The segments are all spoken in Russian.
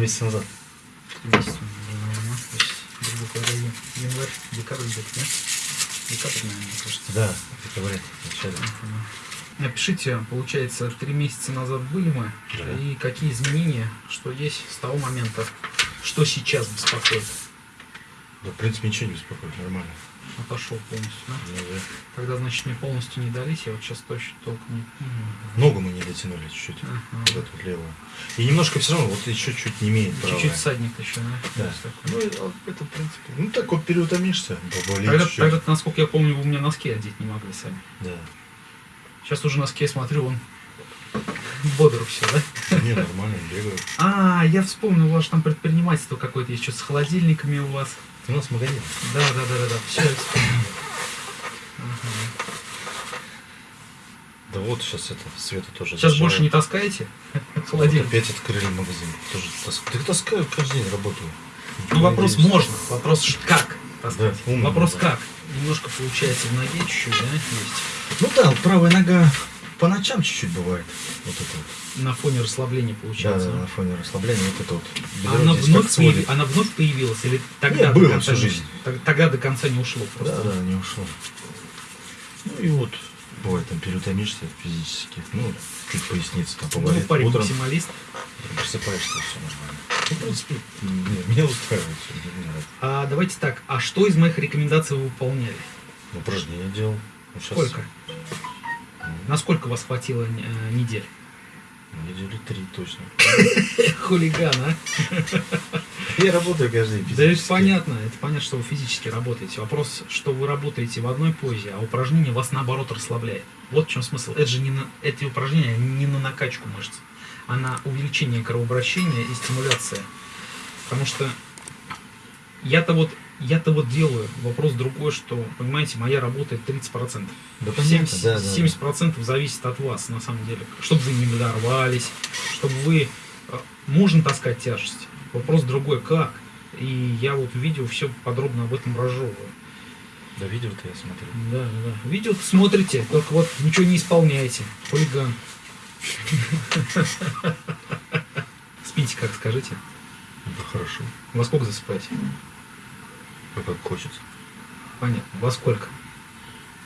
месяца назад. Наверное, январь, декабрь где-то, да? Декабрь, наверное, мне кажется. Да, в декабре, в начале. Напишите, получается, три месяца назад были мы, Да. и какие изменения, что есть с того момента, что сейчас беспокоит. Да, в принципе, ничего не беспокоит, нормально. Отошел полностью, да? Ну, да. Тогда, значит, мне полностью не дались, я вот сейчас точно толком не... Ногу мы не дотянули чуть-чуть. Ага. Вот эту левую. И немножко все равно, вот еще чуть не имеет. Чуть-чуть садник еще, да? Да. Ну, это, в принципе, ну так вот переутомишься, поболит Тогда, тогда, насколько я помню, вы у меня носки одеть не могли сами. Да. Сейчас уже носки я смотрю, он бодр все, да? Не, нормально, бегаю. А, я вспомнил, у вас там предпринимательство какое-то что с холодильниками у вас. У нас магазин. Да, да, да, да, да. Все, я вспомнил. Ага. Да вот сейчас это, Света тоже. Сейчас зашла. больше не таскаете Вот холодильник? опять открыли магазин. Тоже таск... Так таскаю, каждый день работаю. Ну, вопрос Надеюсь. можно, вопрос как таскать. Да, умно, вопрос да. как. Немножко получается в ноге чуть-чуть, да, есть. Ну да, правая нога по ночам чуть-чуть бывает. Вот это вот. На фоне расслабления Да, получается. да, на фоне расслабления вот это вот. А бедро она вновь, появи- она вновь появилась или тогда Не, до было конца всю не- жизнь. тог- Тогда до конца не ушло просто. Да, да, не ушло. Ну и вот, бывает там переутомишься физически. Ну, чуть поясница там Ну, поболит. парень Утром максималист. просыпаешься, все нормально. Ну, в принципе, не- меня устраивает все. А давайте так, а что из моих рекомендаций вы выполняли? Ну, Упражнения делал. Ну, щас, Сколько? Насколько вас хватило э, недель? Недели три точно. Хулиган, а? Я работаю каждый день Да это понятно, это понятно, что вы физически работаете. Вопрос, что вы работаете в одной позе, а упражнение вас наоборот расслабляет. Вот в чем смысл. Это же не на, эти упражнения не на накачку мышц, а на увеличение кровообращения и стимуляция. Потому что я-то вот я-то вот делаю. Вопрос другой, что, понимаете, моя работа это 30%. Да понятно, 70%, да, да, да. 70% зависит от вас, на самом деле. Чтобы вы не надорвались, чтобы вы... э, Можно таскать тяжесть. Вопрос другой, как. И я вот в видео все подробно об этом разжевываю. Да, видео-то я смотрю. Да, да, да. Видео смотрите, только вот ничего не исполняете. Хулиган. Спите как, скажите. Это хорошо. Во сколько засыпаете? А как хочется. Понятно. Во сколько?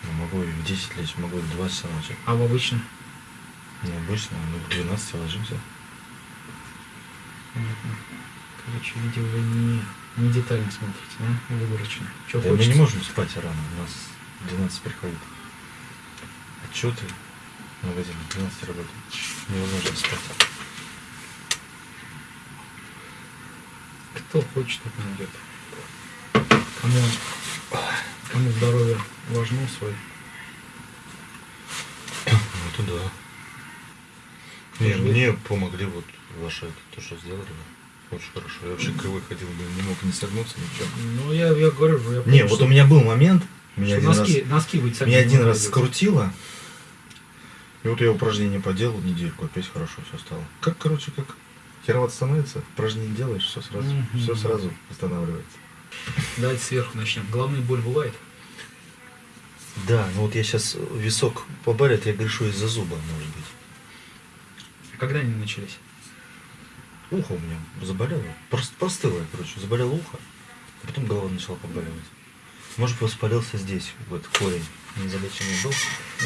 Ну, могу и в 10 лечь, могу и в 2 часа ночи. А в обычно? Ну, обычно, ну, в 12 ложимся. Понятно. Короче, видео вы не, не детально смотрите, да? Выборочно. Что Да, мы не можем спать рано, у нас в 12 приходит. Отчеты, магазин в 12 работает. Невозможно спать. Кто хочет, тот найдет. Кому, кому здоровье важно свой. Вот и да. Не, мне помогли вот ваши это, то, что сделали. Очень хорошо. Я вообще кривой ходил, блин, не мог не согнуться, ничего. Ну, я, я говорю, я помню, Не, вот у меня был момент, меня один носки, раз, носки вы меня один раз скрутило. И вот я упражнение поделал недельку, опять хорошо все стало. Как, короче, как херовато становится, упражнение делаешь, все сразу, Мгм. все сразу восстанавливается. Давайте сверху начнем. Головная боль бывает? Да, ну вот я сейчас висок побарит, я грешу из-за зуба, может быть. А Когда они начались? Ухо у меня заболело. Просто простыло, короче, заболело ухо, а потом голова начала побаливать. Может, воспалился здесь, вот корень. Не залеченный был.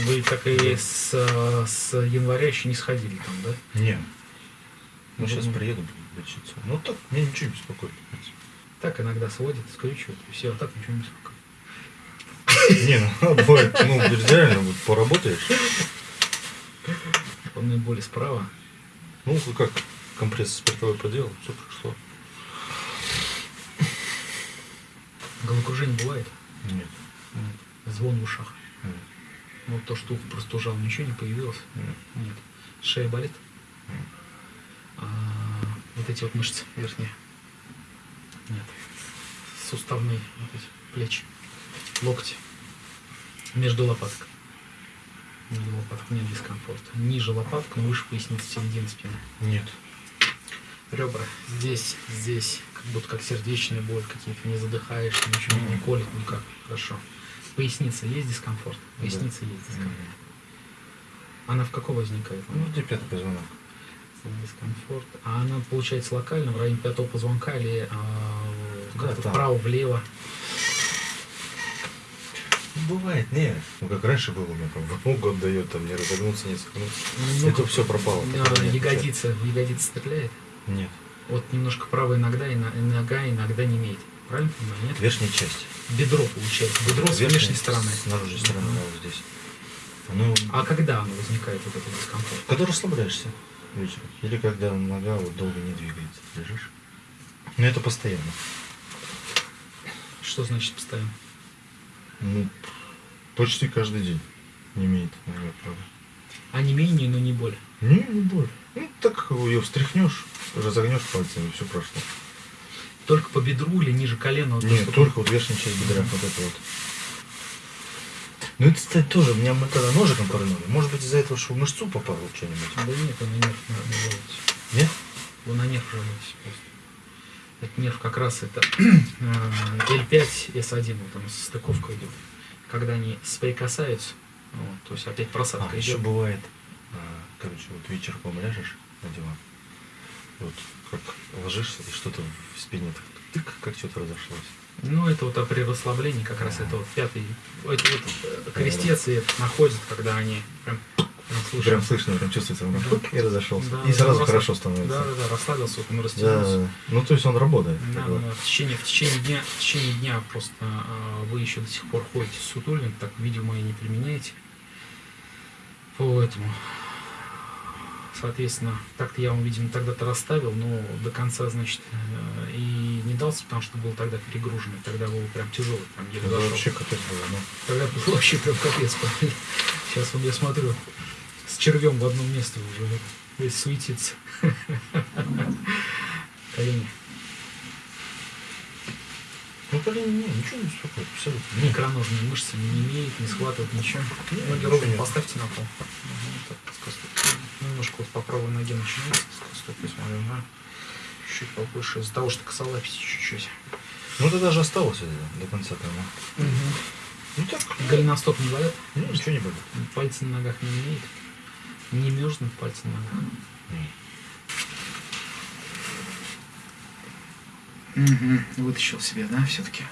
Вы так и с, э, с января еще не сходили там, да? Не. Ну, сейчас Мгм. приеду лечиться. Ну так, меня ничего не беспокоит. в принципе. Так иногда сводит, скрючивает, и все, а так ничего не беспокоит. Не, ну бывает, ну реально, вот поработаешь. Головная боли справа. Ну, как компресс спиртовой поделал, все прошло. Головокружение бывает? Нет. Нет. Звон в ушах. нет, Вот то, что ухо простужал, ничего не появилось? нет. Нет. Шея болит? Нет. А, вот эти вот мышцы верхние? Нет. Суставные вот эти, плечи, локти. Между лопаток. Между лопаток нет дискомфорта. Ниже лопаток, но выше поясницы, середины спины. Нет. Ребра здесь, здесь, как будто как сердечная боль, какие-то не задыхаешься, ничего не колет никак. Хорошо. Поясница есть дискомфорт? Поясница есть дискомфорт. Она в каком возникает? Ну, где пятый позвонок. Дискомфорт. А она получается локально, в районе пятого позвонка или а, Да, как-то там. вправо, влево? Ну, Бывает, нет. Ну, как раньше было, у меня там в ногу отдает, там не разогнуться, не согнуться. Ну, Это все пропало. а, такого нет. ягодица, ягодица стреляет. Нет. Вот немножко правая иногда, и нога иногда не имеет. Правильно понимаю, нет? Верхняя часть. Бедро получается. Бедро с Верхняя, внешней стороны. С наружной стороны, да, вот здесь. Ну, А когда оно возникает, вот этот дискомфорт? когда расслабляешься вечером. Или когда нога вот долго не двигается, лежишь. Но это постоянно. Что значит постоянно? Ну, почти каждый день не имеет нога, правда. А не менее, но не боль. Не, не боль. Ну, так ее встряхнешь, разогнешь пальцами, все прошло. Только по бедру или ниже колена? вот Нет, только вот верхняя часть бедра, вот это вот. Ну это, кстати, тоже, меня мы когда ножиком пырнули, может быть из-за этого, что в мышцу попало что-нибудь? Да нет, на нерв жалуетесь. Нет? Вы на нерв жалуетесь просто. Это нерв как раз это э, L5, S1, вот там стыковка идет. Когда они соприкасаются, вот, то есть опять просадка А, еще идет. бывает, а, короче, вот вечерком ляжешь на диван, вот как ложишься, и что-то в спине так тык, как что-то разошлось. Ну, это вот при расслаблении как раз это вот пятый, это вот э, крестец и находят, когда они прям, прям слышно. Прям слышно, прям чувствуется, он Да. и разошелся. Да, и сразу да, хорошо расслаб- становится. Да, да, да, расслабился, вот он Да, растянулся. ну то есть он работает. Да, да, в течение, в течение дня, в течение дня просто а, вы еще до сих пор ходите с сутулин, так видимо и не применяете. Поэтому, соответственно, так-то я вам, видимо, тогда-то расставил, но до конца, значит, э, и не дался, потому что был тогда перегруженный, тогда был прям тяжелый, еле Это дошел. вообще капец было, ну. Тогда был вообще прям капец. Сейчас вот я смотрю, с червем в одном месте уже весь суетится. Колени. Ну, колени не, ничего не беспокоит, абсолютно. Ни икроножные мышцы не имеет, не схватывает ничего. Ноги ровно поставьте на пол. Ага, так. Немножко вот по правой ноге начинается скостопить, смотрю, да. Чуть побольше, из-за того, что косолапите чуть-чуть. Ну, ты даже осталось это до конца там. Ну, так. Голеностоп не болят? Ну, ничего не болит. Пальцы на ногах не имеет? Не мерзнут пальцы на ногах? Угу. Вытащил себе, да, все-таки?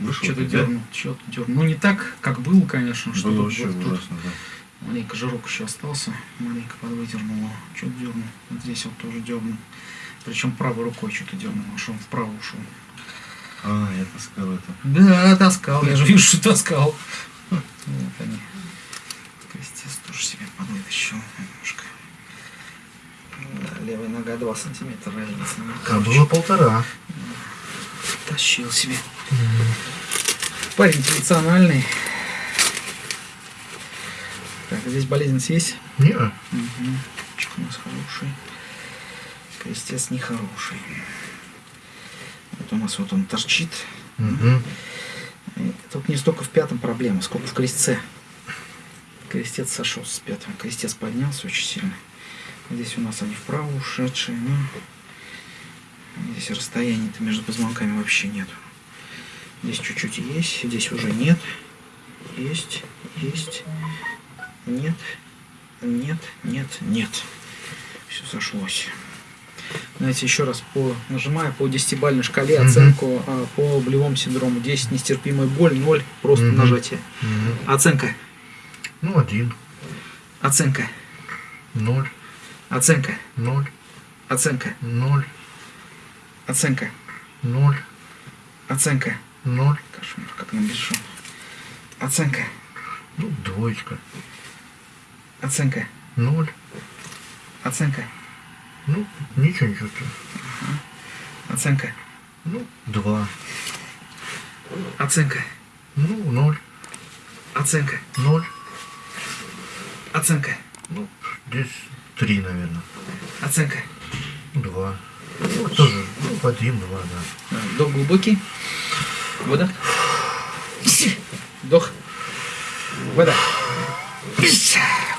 Вышел Что-то дернул, что-то дернул. Ну, не так, как был, конечно, что Было вот вообще тут ужасно, да. Маленько жирок еще остался, маленько подвыдернуло. Что-то дернул. Вот здесь вот тоже дернул. Причем правой рукой что-то дернул, аж он вправо ушел. А, я таскал это. Да, таскал, я же вижу, что таскал. Вот они. Крестец тоже себе подвытащил немножко. Да, левая нога 2 сантиметра разница. Ну, А было полтора. Тащил себе. Парень функциональный. Здесь болезненность есть? Не, Угу. Чик у нас хороший. Крестец нехороший. Вот у нас вот он торчит. И Тут не столько в пятом проблема, сколько в крестце. Крестец сошел с пятым. Крестец поднялся очень сильно. Здесь у нас они вправо ушедшие. Ну, здесь расстояния-то между позвонками вообще нет. Здесь чуть-чуть есть, здесь уже нет. Есть, есть, нет, нет, нет, нет. Все сошлось. Знаете, еще раз по нажимая по десятибальной шкале Мгм. оценку а, по болевому синдрому 10 нестерпимая боль, 0 просто Мгм. нажатие. Мгм. Оценка, Ну, один. оценка, Ноль. оценка, Ноль. оценка, Ноль. оценка, Ноль. оценка. Ноль. Кошмар, как набежал. Оценка, Ну, двоечка. Оценка, Ноль. оценка, Ну, ничего не чувствую. оценка, Ну, два. оценка, Ну, ноль. оценка, Ноль. оценка, Ну, здесь три, наверное. оценка. Два. Ну, тоже. Ну, один, два, да. Вдох глубокий. Выдох. Вдох. Выдох.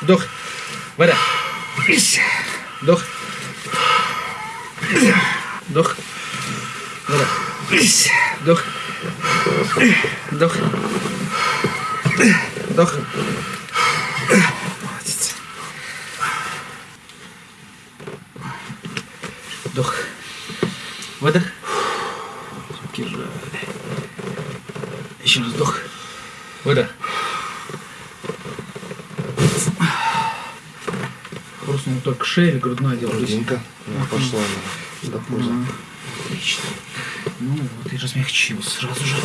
Вдох. Выдох. Вдох. Вдох. Выдох. Вдох. Вдох. Вдох. Молодец. Вдох. Выдох. Руки. Еще раз вдох. Выдох. Только шея или грудной отдел? Грудинка. Ну, Пошла она. До пуза. Ага. Отлично. Ну вот и размягчился сразу же.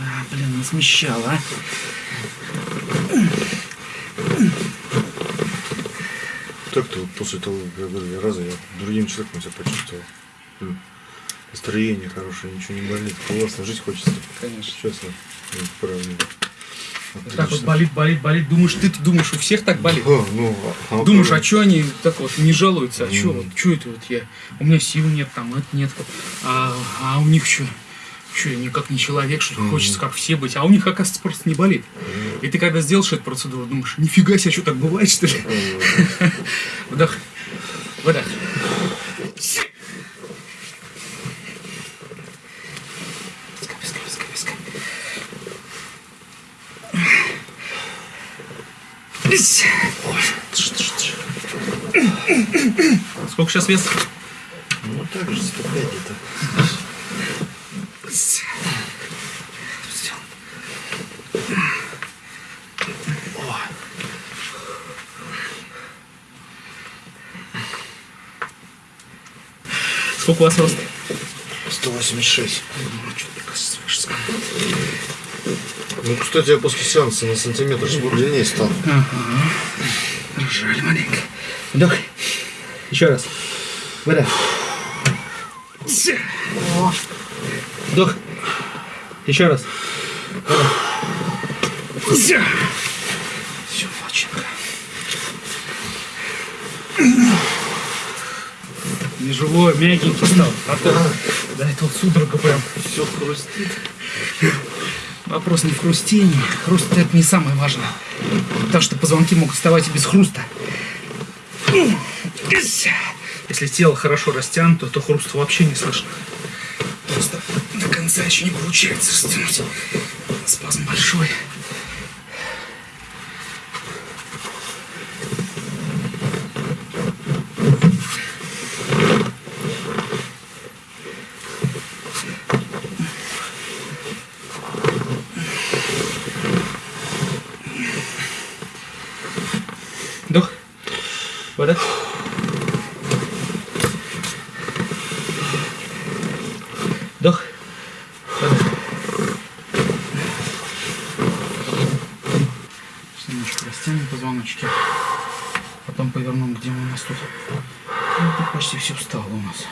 А, блин, насмещало, а. Так-то вот после того как говорили, раза я другим человеком себя почувствовал. Настроение хорошее, ничего не болит. Классно, жить хочется. Конечно. Честно. Ну, правда. Вот так вот болит, болит, болит. Думаешь, ты думаешь, у всех так болит? А, ну, а Думаешь, а что они так вот не жалуются? А что вот, что это вот я? У меня сил нет, там это нет. А, а у них что? Что, я никак не человек, что хочется как все быть. А у них, оказывается, просто не болит. И ты когда сделаешь эту процедуру, думаешь, нифига себе, что так бывает, что ли? Э, Вдох. Выдох. Пускай, пускай, пускай, пускай. Ись. Сколько сейчас вес? Ну, так же, 105 где-то. Сколько у вас рост? 186. Ну, кстати, я после сеанса на сантиметр длиннее стал. Жаль маленько. Вдох. Еще раз. Выдох. Вдох. Еще раз. Выдох. Все, Ваченко. Не живой, мягенький стал. А то, да, это вот судорога прям. Все хрустит. Вопрос не в хрустении. Хруст это не самое важное. Потому что позвонки могут вставать и без хруста. Если тело хорошо растянуто, то хруст вообще не слышно. Просто до конца еще не получается растянуть. Спазм большой. Вдох. Выдох. Вдох. Выдох. Сейчас Немножко растянем позвоночки. Потом повернем, где мы у нас тут. Ну, тут почти все встало у нас.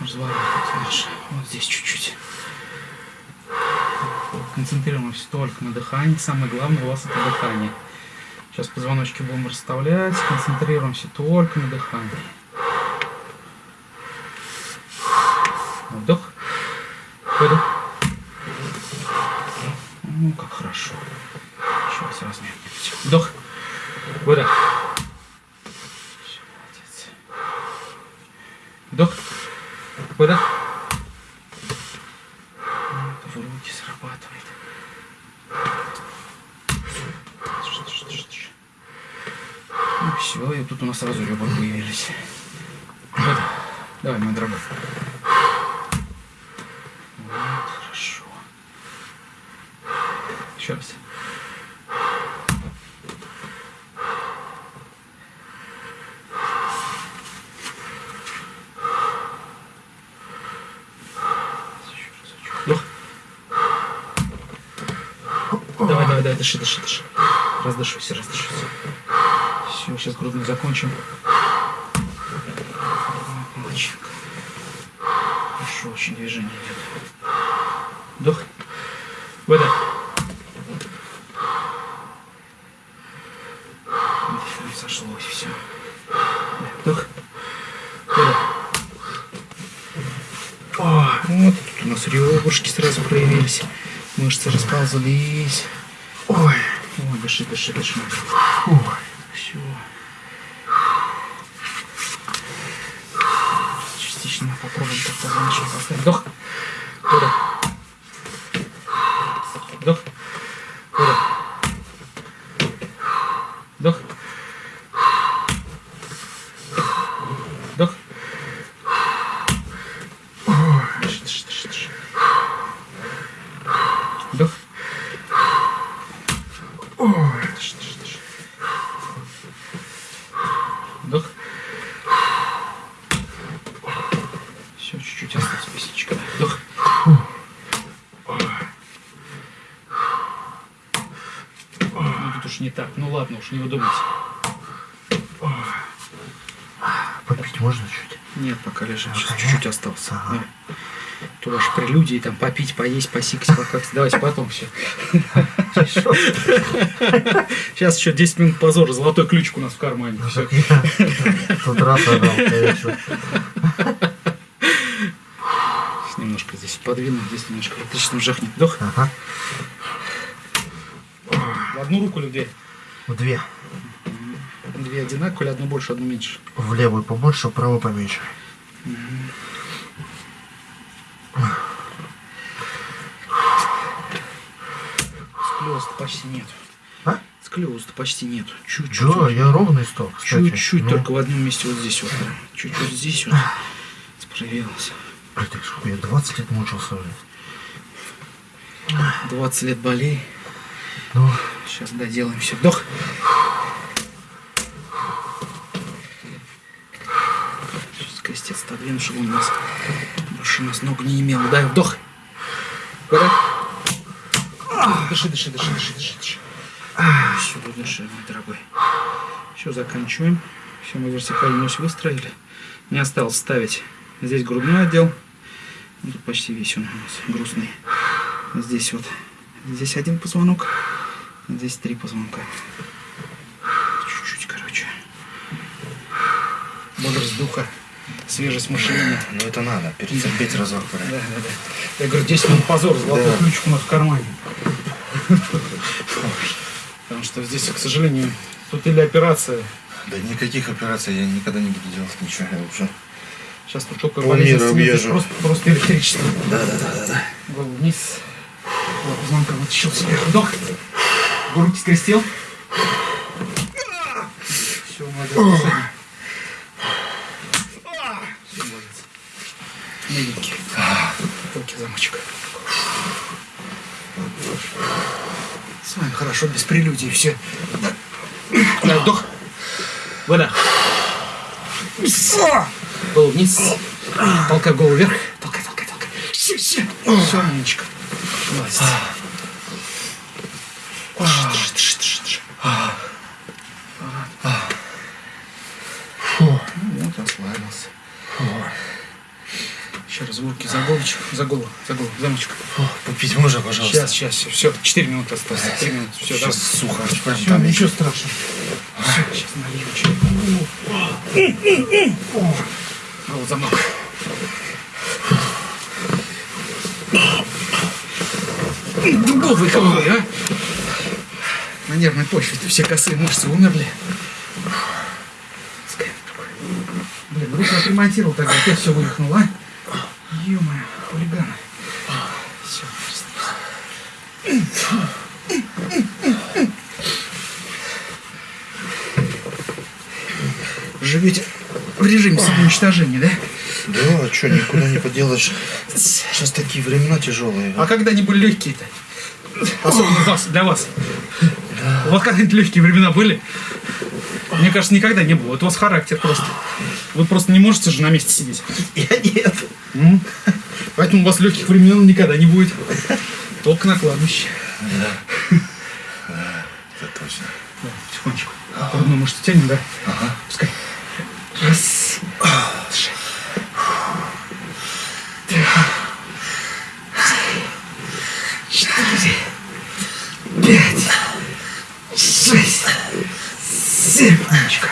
Разворот наш. Вот здесь чуть-чуть. Концентрируемся только на дыхании. Самое главное у вас это дыхание. Сейчас позвоночки будем расставлять, концентрируемся только на дыхании. Вдох. Выдох. Ну, как хорошо. Сейчас размягнемся. Вдох. Выдох. Всё, молодец. Вдох. Выдох. Вот, в руки срабатывает. Ну все, и тут у нас сразу ребра появились. Вот. Давай, мой дорогой. Вот, хорошо. Еще раз. Давай, давай, давай, дыши, дыши, дыши. Раздышуйся, раздышуйся. Все, сейчас грудную закончим. Молодчинка. Хорошо, очень движение идет. Вдох. Выдох. Сошлось, все. Вдох. О, вот тут у нас ребрышки сразу проявились. Мышцы расползлись. Ой. Ой, дыши, дыши, дыши. Ой. Уж, не. Попить можно чуть? Нет, пока лежим. Сейчас чуть-чуть остался. Ага. То ваши прелюдии, там, попить, поесть, посикать, покакать. Давайте потом все. Сейчас еще 10 минут позора. Золотой ключик у нас в кармане. Ну, тот раз отдал, конечно. Немножко здесь подвину, здесь немножко электричеством жахнет. Вдох. Ага. В одну руку или в две? Две. Одинаковые, одну больше, одну меньше? В левую побольше, в правую поменьше. Склеоза почти нет. А? Склеоза почти нет. Чуть-чуть. Да, я ровный стол. Чуть-чуть, Ну, только в одном месте вот здесь вот. Чуть вот здесь вот. Справился. блин, так сколько я 20 лет мучился уже. 20 лет болей. Ну, Сейчас доделаем все. Вдох. Сейчас крестец отодвину, чтобы он нас больше нас ног не имел. Дай вдох. Дыши, дыши, дыши, дыши, дыши, дыши. Все, дыши, мой дорогой. Все, заканчиваем. Все, мы вертикальную ось выстроили. Не осталось ставить здесь грудной отдел. Ну, Тут почти весь он у нас грустный. Здесь вот. Здесь один позвонок. Здесь три позвонка. Чуть-чуть, короче. Бодрость духа, свежесть мышления. Ну это надо, перетерпеть разок. Да, да, да. Я говорю, 10 минут позор, золотой Да. ключик у нас в кармане. Потому что здесь, к сожалению, тут или операция. Да никаких операций я никогда не буду делать ничего. Я уже... Сейчас тут только болезнь объезжу. просто, просто электричество. Да, да, да, да, да. Вниз. Вот, позвонка вытащил себе. Вдох. Руки скрестил. Все, молодец. Все, молодец. Миленький. Руки замочек. С вами хорошо, без прелюдий, все. Да, вдох. Вода. Голову вниз. Толкай голову вверх. Толкай, толкай, толкай. Все, все. Все, умничка. Молодец. Дыши, дыши, дыши, дыши. Ну, Вот, расслабился. Еще раз в руки за головочку, за голову, за голову, замочек. Попить можно, пожалуйста? Сейчас, сейчас, все, все, 4 минуты осталось, 4 минуты, все, Сейчас давай. сухо. Все, Там ничего страшного. Все, сейчас налью чай. Вот замок. Дубовый какой, а? На нервной почве все косые мышцы умерли. Блин, руку отремонтировал тогда, опять все вывихнуло, а? Ё-моё, хулиганы. Все, Живете в режиме самоуничтожения, да? Да, а что, никуда не поделаешь. Сейчас такие времена тяжелые. А когда они были легкие-то? Особенно для вас. У вас когда-нибудь легкие времена были? Мне кажется, никогда не было. Это у вас характер просто. Вы просто не можете же на месте сидеть. я нет. М? Поэтому у вас легких времен никогда не будет. Только на кладбище. Это точно. Да, потихонечку. Грудную мышцу тянем, да? Ага. Пускай. Раз. Дыши. Четыре. Пять. Шесть. Семь. Умничка.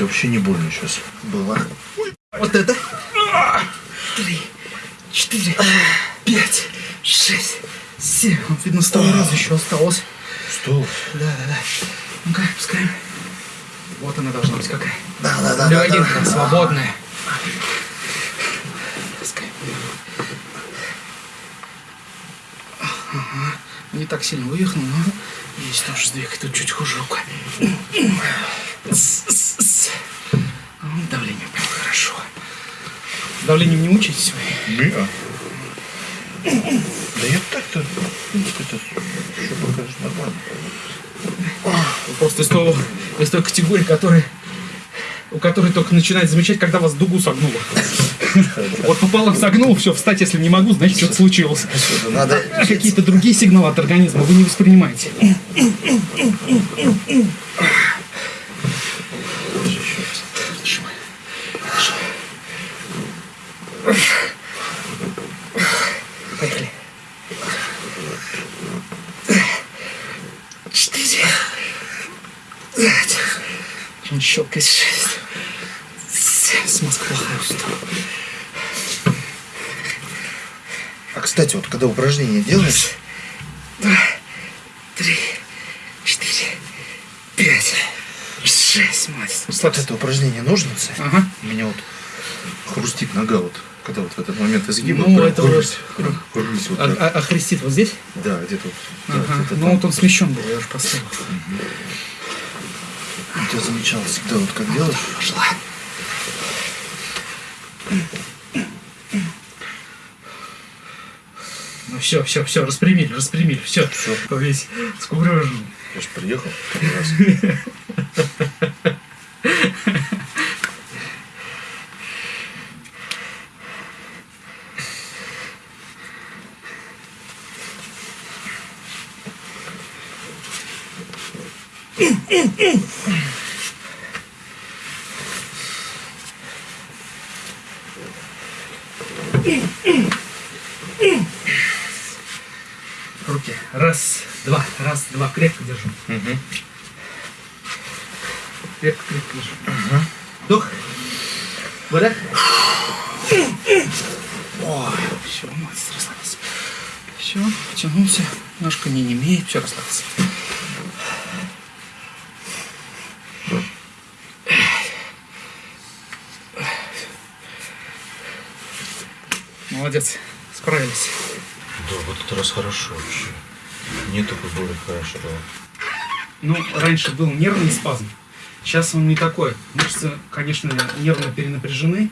Кстати, вообще не больно сейчас. Было. Вот это. Три. Четыре. Пять. Шесть. Семь. Видно, с того раза еще осталось. Что? Да, да, да. Ну-ка, пускаем. Вот она должна быть какая. Да, да, да. да, Легенькая, да. свободная. Пускаем. Ага. Не так сильно вывихнул, но есть тоже сдвиг. Тут чуть хуже рука. С-с-с. Давление прям хорошо. Давлением не мучаетесь вы? Не-а. Да я так-то, это еще покажешь нормально. Вы просто из, того, из той категории, которая у которой только начинает замечать, когда вас дугу согнуло. Вот пополам согнул, все, встать, если не могу, значит, что-то случилось. Надо... Какие-то другие сигналы от организма вы не воспринимаете. Поехали. Четыре. Он щелкает шесть. С Москвы А, кстати, вот когда упражнение делаешь, Три, четыре, пять, шесть, мать. вот это упражнение ножницы, Ага. у меня вот хрустит нога вот, когда вот в этот момент изгиб. Ну, это прям вот- хрусь, хрусь вот А, а- а хрестит вот здесь? Да, где-то вот. да, Ага. где-то Ну вот он смещен был, я уже поставил. Вот Я замечал всегда, вот как делаешь. Пошла. Ну все, все, все, распрямили, распрямили, все. Всё. Весь скукрежен. Я же приехал раз. Руки. Раз, два. Крепко держу. Мгм. Крепко, крепко держу. Вдох. Выдох. Все, молодец, расслабился. Все, потянулся. Ножка не немеет, все, расслабился. Молодец, справились. Да, вот это раз хорошо вообще. Мне такой боли хорошо. Ну, раньше был нервный спазм. Сейчас он не такой. Мышцы, конечно, нервно перенапряжены,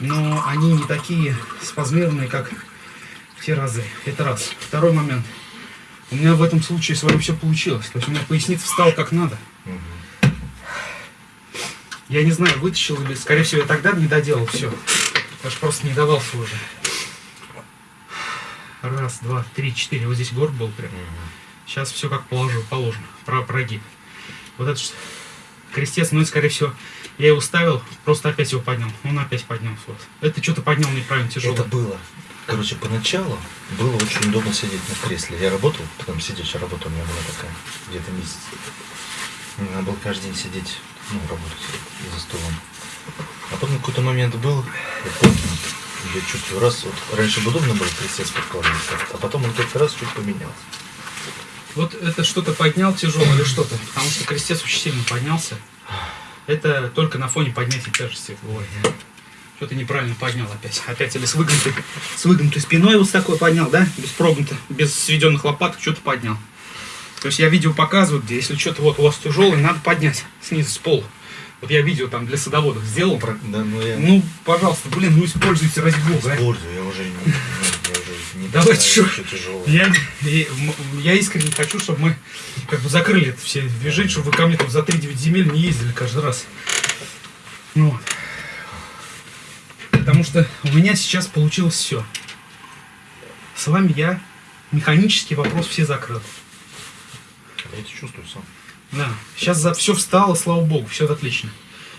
но они не такие спазмированные, как в те разы. Это раз. Второй момент. У меня в этом случае с вами все получилось. То есть у меня поясница встала как надо. Я не знаю, вытащил или, скорее всего, я тогда не доделал все. Я же просто не давался уже. Раз, два, три, четыре. Вот здесь горб был прям. Сейчас все как положу, положено. Про прогиб. Вот это ж крестец, ну и скорее всего, я его ставил, просто опять его поднял. Он опять поднялся. Вот. Это что-то поднял неправильно тяжело. Это было. Короче, поначалу было очень удобно сидеть на кресле. Я работал, потом сидячая работа у меня была такая, где-то месяц. Мне надо было каждый день сидеть, ну, работать за столом. А потом какой-то момент был, я помню, я чувствую, раз, вот раньше бы удобно было крестец подкладываться, а потом он как-то раз чуть поменялся. Вот это что-то поднял тяжело или что-то, потому что крестец очень сильно поднялся. Это только на фоне поднятия тяжести бывает. Что-то неправильно поднял опять. Опять или с выгнутой, с выгнутой спиной вот такой поднял, да? Без прогнутой, без сведенных лопаток что-то поднял. То есть я видео показываю, где если что-то вот у вас тяжелое, надо поднять снизу с пола. Вот я видео там для садоводов сделал. Про- Да, ну я Ну, пожалуйста, блин, ну используйте ради бога. использую, я уже не, ну, я уже не Давайте тяжелое. Я, я искренне хочу, чтобы мы как бы закрыли это все движения, чтобы вы ко мне там за 3-9 земель не ездили каждый раз. Ну вот. Потому что у меня сейчас получилось все. С вами я механический вопрос все закрыл. Я это чувствую сам. Да. Сейчас за все встало, слава богу, все отлично.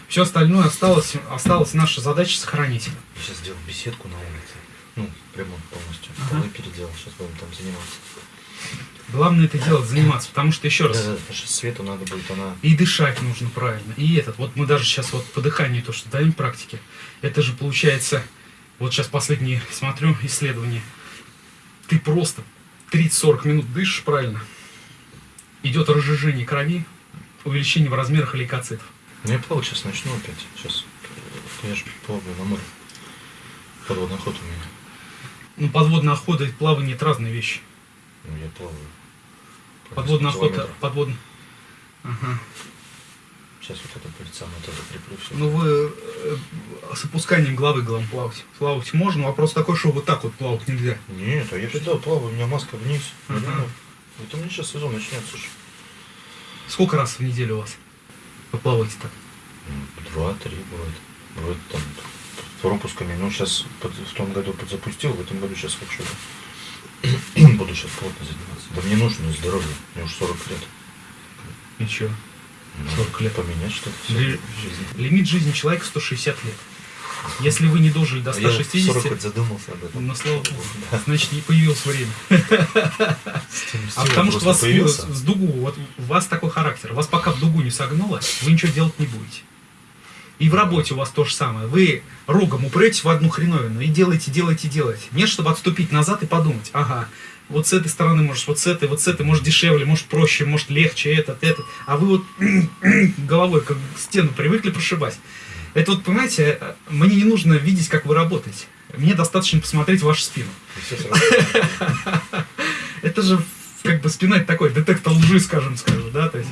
Все остальное осталось, осталась наша задача сохранить. Сейчас сделал беседку на улице. Ну, ремонт полностью. Ага. Полы переделал, сейчас будем там заниматься. Главное это делать, заниматься, потому что еще раз. Да, да, потому что свету надо будет, она... И дышать нужно правильно. И этот, вот мы даже сейчас вот по дыханию то, что даем практики, это же получается, вот сейчас последние смотрю исследования, ты просто 30-40 минут дышишь правильно, идет разжижение крови, увеличение в размерах лейкоцитов. Ну, я плавать сейчас начну опять. Сейчас. Я же плаваю на море. Подводный ход у меня. Ну, подводная охота и плавание это разные вещи. Ну, я плаваю. Подводная охота, подводная... Ага. Сейчас вот это перед самым вот это прикрою все. Ну, вы э, с опусканием головы главное плавать. Плавать можно, вопрос такой, что вот так вот плавать нельзя. Нет, а я всегда плаваю, у меня маска вниз. Ага. Это у меня сейчас сезон начнется. ж. Сколько раз в неделю у вас? Вы плаваете так? Ну, Два-три бывает. Бывает там пропусками. Ну, сейчас в том году подзапустил, в этом году сейчас хочу. да. Буду сейчас плотно заниматься. Да мне нужно здоровье. Мне уже 40 лет. Чё? Ну, 40 лет. Поменять что-то Ли-. Лимит жизни человека 160 лет. Если вы не дожили до А я в 160, 40 хоть задумался об этом. ну, слава богу, значит, не появилось время. А потому что вас с, с дугу, вот у вас такой характер, вас пока в дугу не согнуло, вы ничего делать не будете. И в работе у вас то же самое. Вы рогом упретесь в одну хреновину и делаете, делаете, делаете. Нет, чтобы отступить назад и подумать, ага, вот с этой стороны можешь, вот с этой, вот с этой, может дешевле, может проще, может легче, этот, этот. А вы вот головой как к стену привыкли прошибать. Это вот, понимаете, мне не нужно видеть, как вы работаете. Мне достаточно посмотреть вашу спину. Это же как бы спина это такой детектор лжи, скажем, скажем, да, то есть.